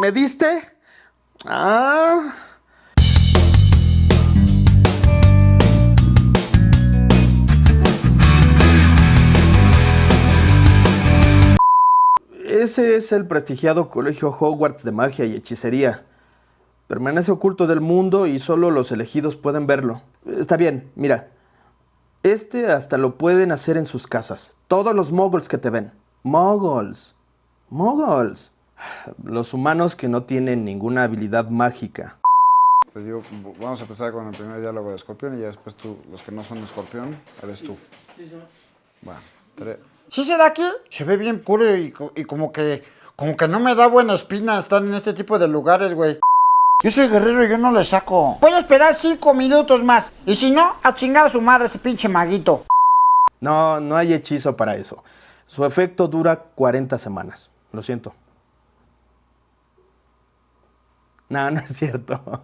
¿Y el p me diste? Ah. Ese es el prestigiado Colegio Hogwarts de Magia y Hechicería. Permanece oculto del mundo y solo los elegidos pueden verlo. Está bien, mira. Este hasta lo pueden hacer en sus casas. Todos los moguls que te ven. Moguls. Moguls. Los humanos que no tienen ninguna habilidad mágica. Te digo, vamos a empezar con el primer diálogo de Escorpión y ya después tú, los que no son Escorpión, eres tú. Sí, señor. Bueno, tres. ¿Sí se da aquí? Se ve bien puro y, co- y como que como que no me da buena espina estar en este tipo de lugares, güey. Yo soy guerrero y yo no le saco. Voy a esperar cinco minutos más. Y si no, a chingar a su madre ese pinche maguito. No, no hay hechizo para eso. Su efecto dura 40 semanas. Lo siento. No, no es cierto.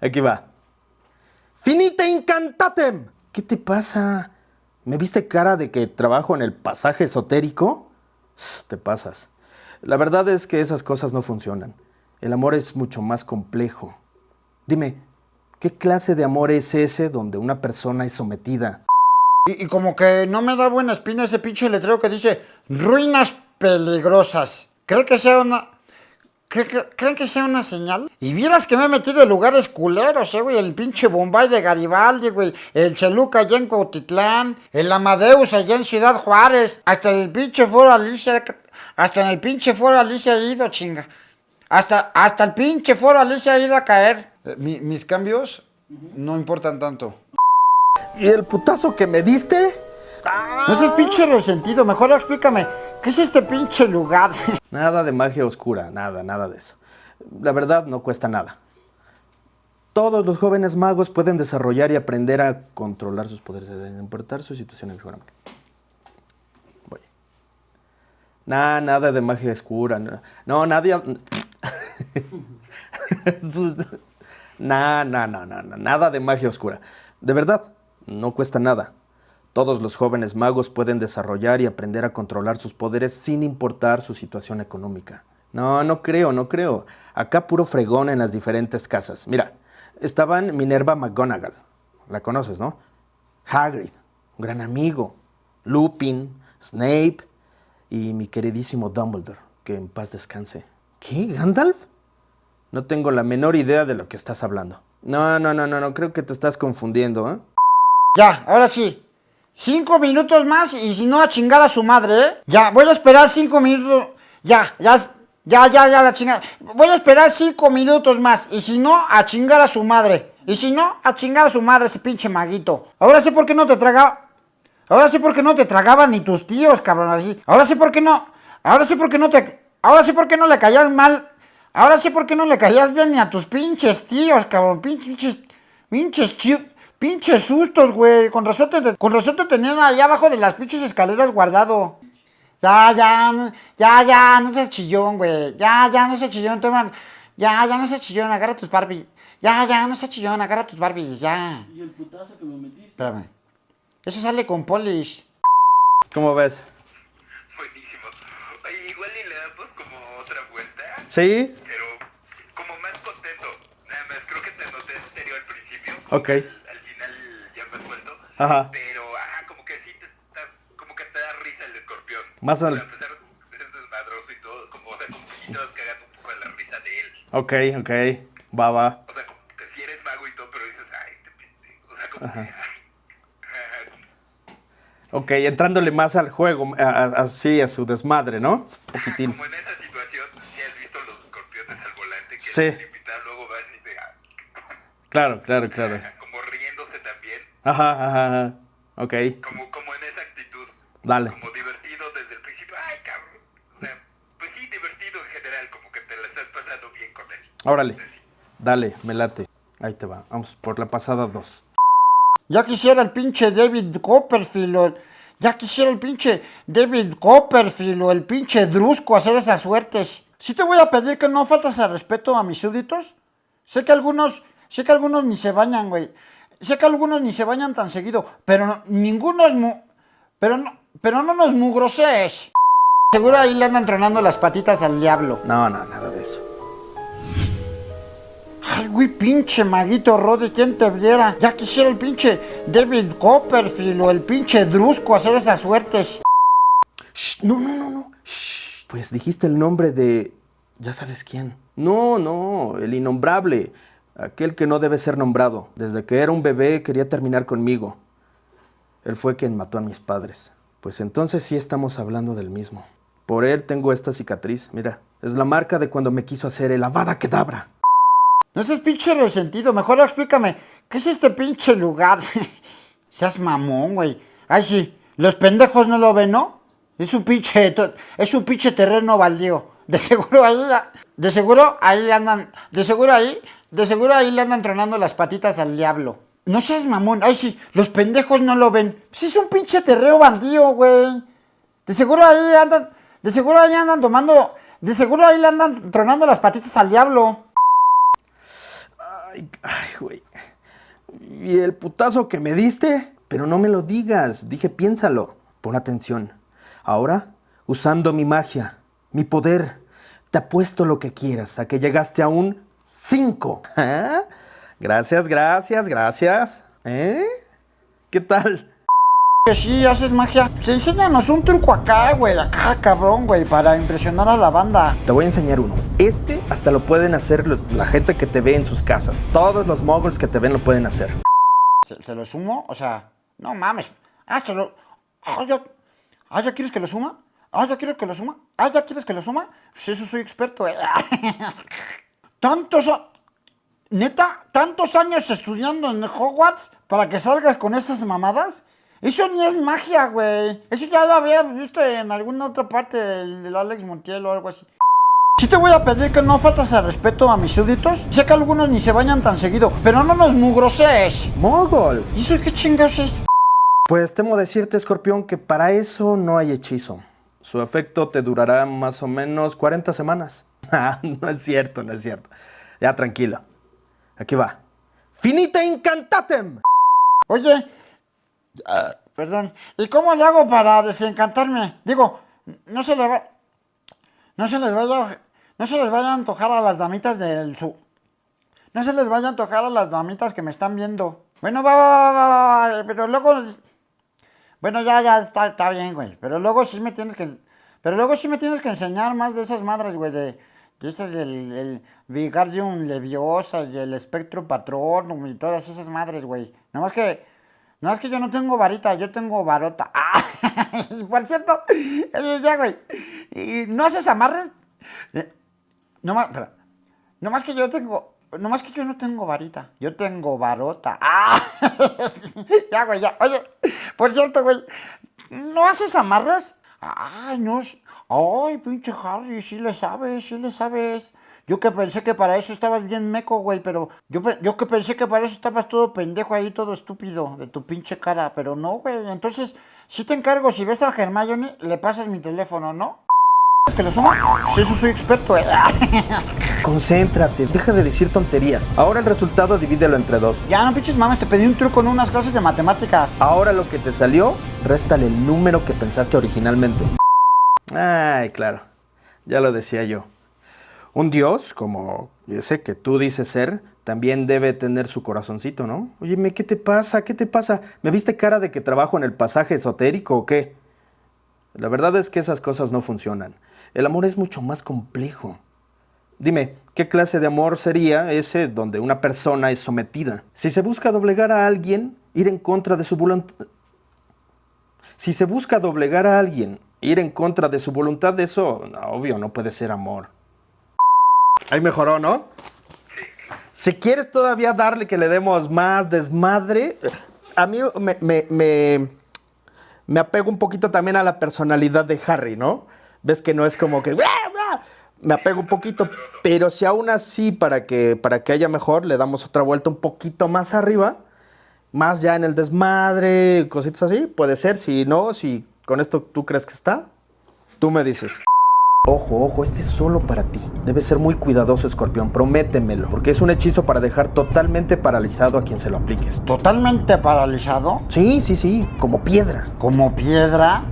Aquí va. Finite incantatem. ¿Qué te pasa? ¿Me viste cara de que trabajo en el pasaje esotérico? Te pasas. La verdad es que esas cosas no funcionan. El amor es mucho más complejo. Dime, ¿qué clase de amor es ese donde una persona es sometida? Y, como que no me da buena espina ese pinche letrero que dice ruinas peligrosas. ¿Creen que sea una... cre- cre- ¿Creen que sea una señal? Y vieras que me he metido en lugares culeros, eh, güey. El pinche Bombay de Garibaldi, güey. El Cheluca allá en Cuautitlán. El Amadeus allá en Ciudad Juárez. Hasta el pinche Foro Alicia... Hasta en el pinche Foro Alicia he ido, chinga. Hasta, hasta el pinche Foro Alicia ha ido a caer. Eh, mi- mis cambios no importan tanto. ¿Y el putazo que me diste? No seas pinche resentido. Mejor explícame. ¿Qué es este pinche lugar? Nada de magia oscura, nada, nada de eso. La verdad no cuesta nada. Todos los jóvenes magos pueden desarrollar y aprender a controlar sus poderes, de importar su situación geográfica. Voy. Nada, nada de magia oscura. No, nadie... Nah, nah, nah, nah, nada de magia oscura. De verdad, no cuesta nada. Todos los jóvenes magos pueden desarrollar y aprender a controlar sus poderes sin importar su situación económica. No, no creo, no creo. Acá puro fregón en las diferentes casas. Mira, estaban Minerva McGonagall. La conoces, ¿no? Hagrid, un gran amigo. Lupin, Snape y mi queridísimo Dumbledore, que en paz descanse. ¿Qué? ¿Gandalf? No tengo la menor idea de lo que estás hablando. No, no, no, no, no, creo que te estás confundiendo, ¿eh? Ya, ahora sí. Cinco minutos más y si no a chingar a su madre, ¿eh? Ya, voy a esperar cinco minutos. Ya, ya, ya, ya, ya, la chingada. Voy a esperar cinco minutos más y si no a chingar a su madre. Y si no, a chingar a su madre ese pinche maguito. Ahora sé por qué no te tragaba. Ahora sé por qué no te tragaban ni tus tíos, cabrón, así. Ahora sé por qué no. Ahora sé por qué no te. Ahora sé por qué no le caías mal. Ahora sé por qué no le caías bien ni a tus pinches tíos, cabrón. Pinches. Pinches chi- Pinches sustos, güey. Con razón te, con razón te tenían allá abajo de las pinches escaleras guardado. Ya, ya, ya, ya, no seas chillón, güey. Ya, ya, no seas chillón, toma. Ya, ya, no seas chillón, agarra tus Barbies. Ya, ya, no seas chillón, agarra tus Barbies, ya. Y el putazo que me metiste. Espérame. Eso sale con polish. ¿Cómo ves? Buenísimo. Oye, igual y le damos como otra vuelta, ¿Sí? pero como más contento. Nada más, creo que te noté serio al principio. Ok. Al, al final ya más suelto. Ajá. Pero, ajá, como que sí te estás, como que te da risa el escorpión. Más O al- sea, a pesar de que es desmadroso y todo, como, o sea, como que sí te vas cagando un poco de la risa de él. Ok, ok. Va, va. O sea, como que si eres mago y todo, pero dices, ay, este pendejo. O sea, como que, ay. Ajá, Ok, entrándole más al juego, a- a- así a su desmadre, ¿no? Un poquitín. Como en esa situación, si has visto los escorpiones al volante, que Sí. el invitado luego va así de, ah, Claro, claro, claro. Ajá, ajá, ajá. Ok, como, como en esa actitud, dale. como divertido desde el principio, ay cabrón, o sea, pues sí, divertido en general, como que te la estás pasando bien con él. Órale. Dale, me late. Ahí te va. Vamos por la pasada dos. Ya quisiera el pinche David Copperfield o el- Ya quisiera el pinche David Copperfield o el pinche Drusco hacer esas suertes. Sí te voy a pedir que no faltas al respeto a mis súbditos. Sé que algunos, sé que algunos ni se bañan, güey. Sé que algunos ni se bañan tan seguido, pero no- ninguno es mu... Pero no, pero no nos mugroses. Seguro ahí le andan tronando las patitas al diablo. No, no, nada de eso. Ay, güey, pinche maguito Roddy, ¿quién te viera? Ya quisiera el pinche David Copperfield o el pinche Drusco hacer esas suertes. Shh, no, no, no, no. Shh. Pues dijiste el nombre de... Ya sabes quién. No, no, el innombrable. Aquel que no debe ser nombrado. Desde que era un bebé quería terminar conmigo. Él fue quien mató a mis padres. Pues entonces sí estamos hablando del mismo. Por él tengo esta cicatriz, mira. Es la marca de cuando me quiso hacer el avada kedabra. No seas pinche resentido, mejor explícame, ¿qué es este pinche lugar? Seas mamón, güey. Ay, sí, los pendejos no lo ven, ¿no? Es un pinche, es un pinche terreno baldío. De seguro ahí, de seguro ahí andan, de seguro ahí, de seguro ahí le andan tronando las patitas al diablo. No seas mamón, ay sí, los pendejos no lo ven. Pues es un pinche terreno baldío, güey. De seguro ahí andan, de seguro ahí andan tomando, de seguro ahí le andan tronando las patitas al diablo. Ay, ay, güey. ¿Y el putazo que me diste? Pero no me lo digas. Dije, piénsalo. Pon atención. Ahora, usando mi magia, mi poder, te apuesto lo que quieras a que llegaste a un 5. Gracias, gracias, gracias. ¿Eh? ¿Qué tal? Que sí, haces magia. Enséñanos un truco acá, güey. Acá, cabrón, güey, para impresionar a la banda. Te voy a enseñar uno. Este hasta lo pueden hacer lo- la gente que te ve en sus casas. Todos los moguls que te ven lo pueden hacer. ¿Se, se lo sumo? O sea, no mames. Ah, se lo. Ah, ya. Ah, ¿ya quieres que lo suma? Ah, ¿ya quieres que lo suma? Ah, ¿ya quieres que lo suma? Pues eso soy experto, eh. Tantos. Neta, tantos años estudiando en Hogwarts para que salgas con esas mamadas. Eso ni es magia, güey. Eso ya lo había visto en alguna otra parte del, del Alex Montiel o algo así. Sí te voy a pedir que no faltas al respeto a mis súbditos. Sé que algunos ni se bañan tan seguido, pero no nos mugroses. ¡Moguls! ¿Y eso qué chingados es? Pues temo decirte, escorpión, que para eso no hay hechizo. Su efecto te durará más o menos 40 semanas. Ah, no es cierto, no es cierto. Ya, tranquilo. Aquí va. Finita incantatem. Oye, ah, perdón, ¿y cómo le hago para desencantarme? Digo, no se le va, no se les vaya, no se les vaya a antojar a las damitas del su, no se les vaya a antojar a las damitas que me están viendo. Bueno, va, va, va, va, va, pero luego, bueno, ya, ya, está, bien, güey, pero luego sí me tienes que, pero luego sí me tienes que enseñar más de esas madres, güey, este del el Vigardium Leviosa y el Spectrum Patronum y todas esas madres, güey. Nada más que, nada más que yo no tengo varita, yo tengo varota. Ah, y por cierto, ya, güey, ¿y ¿no haces amarres? Eh, No más, espera. No más que yo tengo, no más que yo no tengo varita, yo tengo varota. Ah, ya, güey, ya. Oye, por cierto, güey, ¿no haces amarres? Ay, no. Ay, pinche Harry, sí le sabes, sí le sabes. Yo que pensé que para eso estabas bien meco, güey, pero yo, yo que pensé que para eso estabas todo pendejo ahí, todo estúpido de tu pinche cara, pero no, güey. Entonces, sí te encargo, si ves a Hermione, le pasas mi teléfono, ¿no? ¿Es que lo suma? Sí, eso soy experto, eh. Concéntrate, deja de decir tonterías. Ahora el resultado divídelo entre dos. Ya, no pinches mames, te pedí un truco en unas clases de matemáticas. Ahora lo que te salió, réstale el número que pensaste originalmente. Ay, claro. Ya lo decía yo. Un dios, como ese que tú dices ser, también debe tener su corazoncito, ¿no? Óyeme, ¿qué te pasa? ¿Qué te pasa? ¿Me viste cara de que trabajo en el pasaje esotérico o qué? La verdad es que esas cosas no funcionan. El amor es mucho más complejo. Dime, ¿qué clase de amor sería ese donde una persona es sometida? Si se busca doblegar a alguien, ir en contra de su voluntad... Si se busca doblegar a alguien, ir en contra de su voluntad, eso, no, obvio, no puede ser amor. Ahí mejoró, ¿no? Si quieres todavía darle que le demos más desmadre, a mí me, me, me, me apego un poquito también a la personalidad de Harry, ¿no? Ves que no es como que... Me apego un poquito, pero si aún así para que, para que haya mejor le damos otra vuelta un poquito más arriba, más ya en el desmadre, cositas así, puede ser. Si no, si con esto tú crees que está, tú me dices. Ojo, ojo, este es solo para ti. Debes ser muy cuidadoso, escorpión, prométemelo, porque es un hechizo para dejar totalmente paralizado a quien se lo apliques. Totalmente paralizado, Sí, sí, sí, como piedra. como piedra.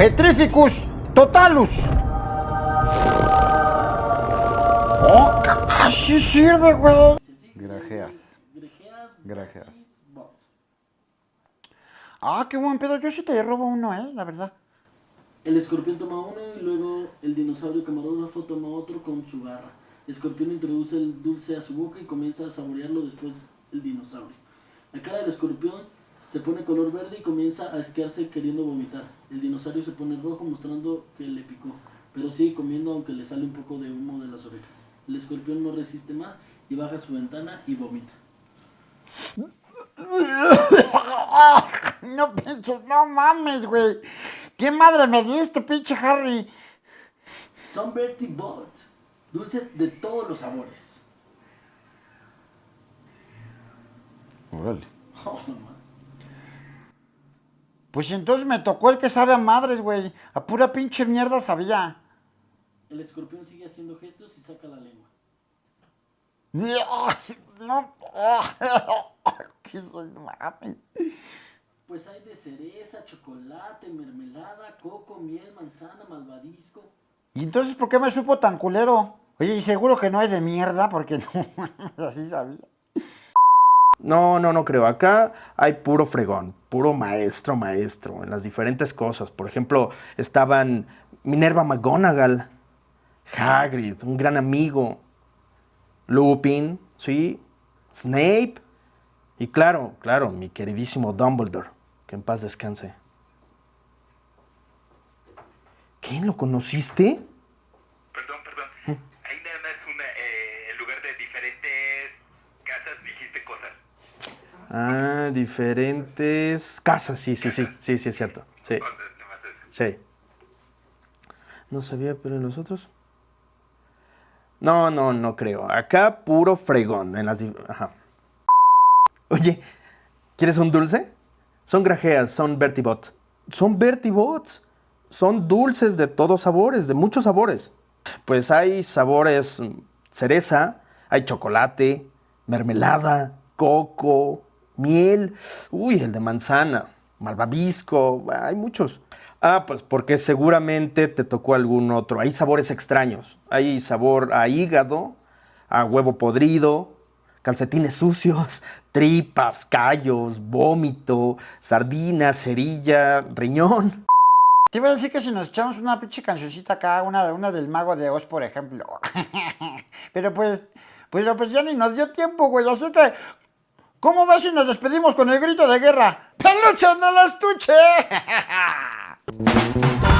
Petrificus totalus. Oh, así sirve, güey. Grajeas. Grajeas. Ah, qué buen pedo. Yo sí te robo uno, eh, la verdad. El escorpión toma uno y luego el dinosaurio camarógrafo toma otro con su garra. El escorpión introduce el dulce a su boca y comienza a saborearlo después el dinosaurio. La cara del escorpión se pone color verde y comienza a esquearse queriendo vomitar. El dinosaurio se pone rojo mostrando que le picó, pero sigue comiendo aunque le sale un poco de humo de las orejas. El escorpión no resiste más y baja su ventana y vomita. No pinches, no mames, güey. ¿Qué madre me diste, pinche Harry? Son Bertie Bot, dulces de todos los sabores. Órale. Oh, no mames. Pues entonces me tocó el que sabe a madres, güey. A pura pinche mierda sabía. El escorpión sigue haciendo gestos y saca la lengua. No. ¿Qué soy? Mames. Pues hay de cereza, chocolate, mermelada, coco, miel, manzana, malvadisco. ¿Y entonces por qué me supo tan culero? Oye, y seguro que no hay de mierda, porque no, así sabía. No, no, no creo. Acá hay puro fregón, puro maestro, maestro, en las diferentes cosas. Por ejemplo, estaban Minerva McGonagall, Hagrid, un gran amigo, Lupin, sí, Snape, y claro, claro, mi queridísimo Dumbledore, que en paz descanse. ¿Quién lo conociste? Perdón, Ah, diferentes casas, sí, sí, sí, sí, sí, es cierto. Sí, sí. No sabía, pero en los otros. No, no, no creo. Acá puro fregón. En las. Ajá. Oye, ¿quieres un dulce? Son grajeas, son Bertibot. Son Bertibots. Son dulces de todos sabores, de muchos sabores. Pues hay sabores mm, cereza, hay chocolate, mermelada, coco, miel, uy, el de manzana, malvavisco, hay muchos. Ah, pues porque seguramente te tocó algún otro. Hay sabores extraños. Hay sabor a hígado, a huevo podrido, calcetines sucios, tripas, callos, vómito, sardina, cerilla, riñón. Te iba a decir que si nos echamos una pinche cancioncita acá, una, una del Mago de Oz, por ejemplo. Pero pues, pues, pues ya ni nos dio tiempo, güey. Así que, ¿cómo ves si nos despedimos con el grito de guerra? ¡Peluche en el estuche!